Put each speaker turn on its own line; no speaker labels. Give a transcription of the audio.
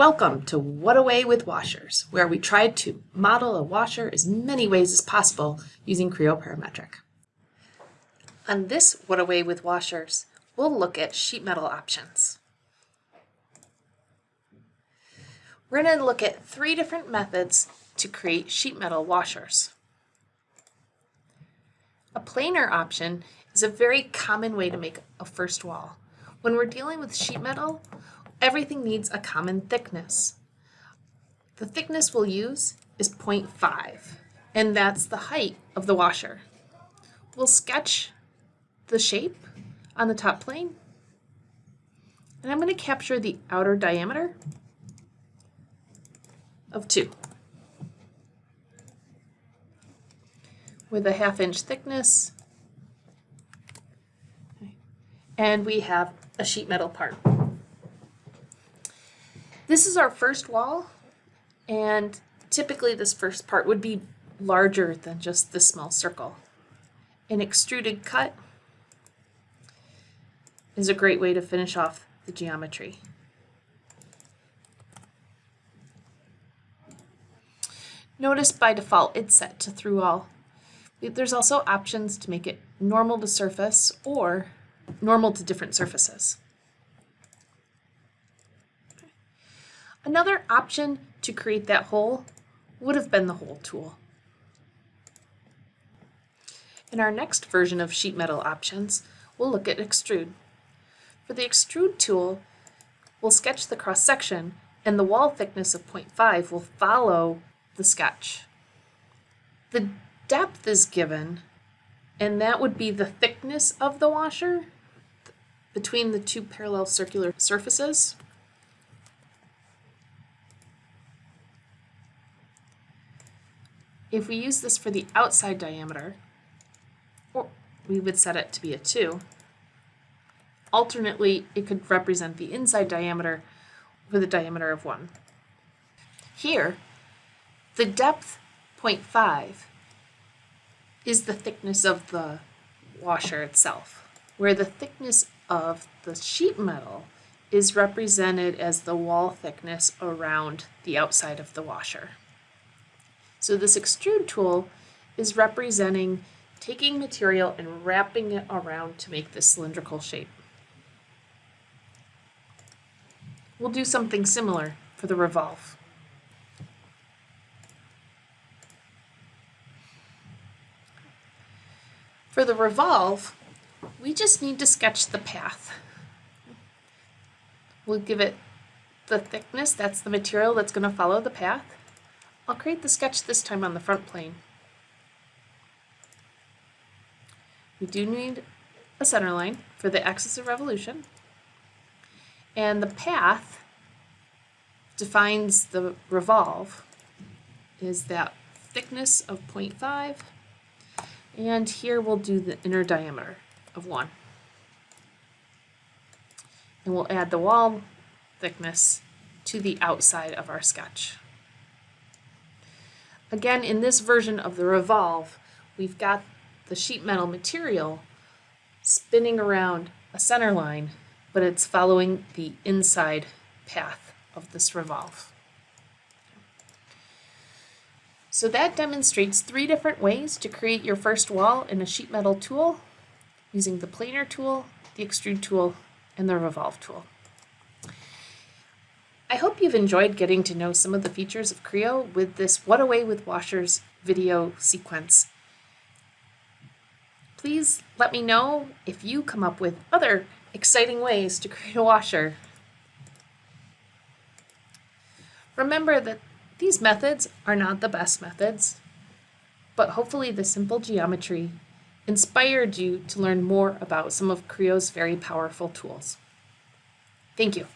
Welcome to What Away with Washers, where we tried to model a washer as many ways as possible using Creo Parametric. On this What Away with Washers, we'll look at sheet metal options. We're going to look at three different methods to create sheet metal washers. A planar option is a very common way to make a first wall. When we're dealing with sheet metal, everything needs a common thickness. The thickness we'll use is 0.5, and that's the height of the washer. We'll sketch the shape on the top plane, and I'm going to capture the outer diameter of 2 with a half inch thickness and we have a sheet metal part. This is our first wall, and typically this first part would be larger than just this small circle. An extruded cut is a great way to finish off the geometry. Notice by default it's set to through all. There's also options to make it normal to surface or normal to different surfaces. Another option to create that hole would have been the hole tool. In our next version of sheet metal options, we'll look at extrude. For the extrude tool, we'll sketch the cross section and the wall thickness of 0.5 will follow the sketch. The depth is given and that would be the thickness of the washer between the two parallel circular surfaces. If we use this for the outside diameter, we would set it to be a 2, alternately it could represent the inside diameter with a diameter of 1. Here, the depth 0.5 is the thickness of the washer itself, where the thickness of the sheet metal is represented as the wall thickness around the outside of the washer. So this extrude tool is representing taking material and wrapping it around to make this cylindrical shape. We'll do something similar for the revolve. For the revolve, we just need to sketch the path. We'll give it the thickness, that's the material that's going to follow the path. I'll create the sketch this time on the front plane. We do need a center line for the axis of revolution. And the path defines the revolve is that thickness of 0.5 and here we'll do the inner diameter of 1. And we'll add the wall thickness to the outside of our sketch. Again, in this version of the revolve, we've got the sheet metal material spinning around a center line, but it's following the inside path of this revolve. So that demonstrates three different ways to create your first wall in a sheet metal tool using the planar tool, the extrude tool, and the revolve tool. I hope you've enjoyed getting to know some of the features of Creo with this What Away with Washers video sequence. Please let me know if you come up with other exciting ways to create a washer. Remember that these methods are not the best methods, but hopefully the simple geometry inspired you to learn more about some of Creo's very powerful tools. Thank you.